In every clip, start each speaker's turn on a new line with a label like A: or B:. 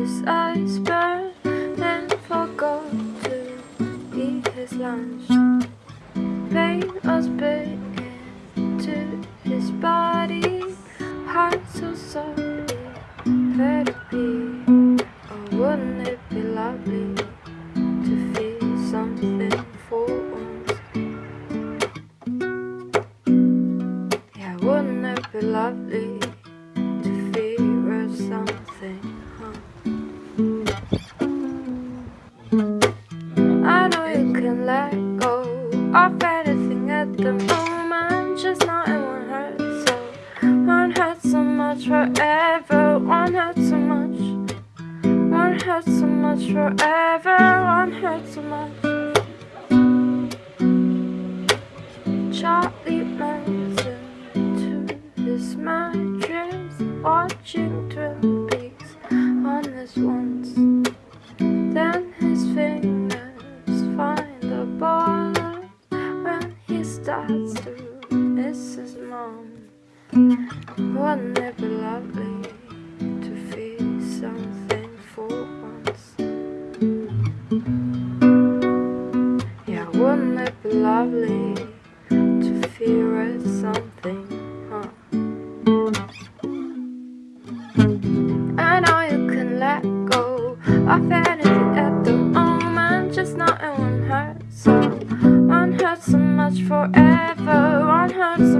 A: his eyes burned and forgot to eat his lunch. Pain was bit into his body, heart so sorry, to be? Oh, wouldn't it be lovely to feel something for once? Yeah, wouldn't it be lovely you let go of anything at the moment, just not it won't hurt so. Won't hurt so much forever, won't hurt so much. Won't hurt so much forever, won't hurt so much. Charlie Manson to his mattress, watching Wouldn't it lovely to feel something for once? Yeah, wouldn't it be lovely to feel something, huh? I know you can let go at the moment, just not won't hurt so. Hurt so much forever, won't hurt so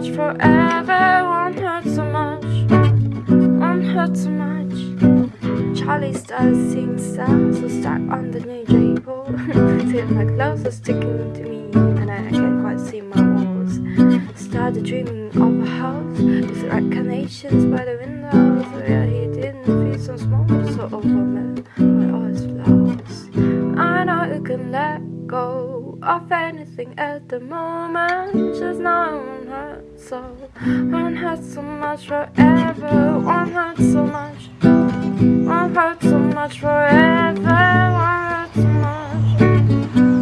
A: much forever, won't hurt so much. Won't hurt so much. Charlie starts seeing stars so stuck on the new pole. Feeling like clothes are sticking to me, and I can't quite see my walls. Started dreaming of a house with recognitions by the windows. Where he didn't feel so small, so overwhelmed by all his flaws. I know you can let go of anything at the moment, just not hurt so. Won't hurt so much forever, won't hurt so much. Won't hurt so much forever, won't hurt so much.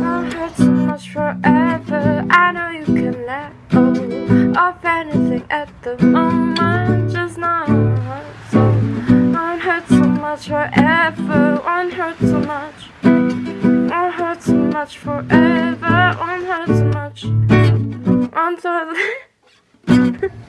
A: Won't hurt so much forever. I know you can let go of anything at the moment, just not hurt so. Won't hurt so much forever, much forever, won't hurt so much. Won't hurt.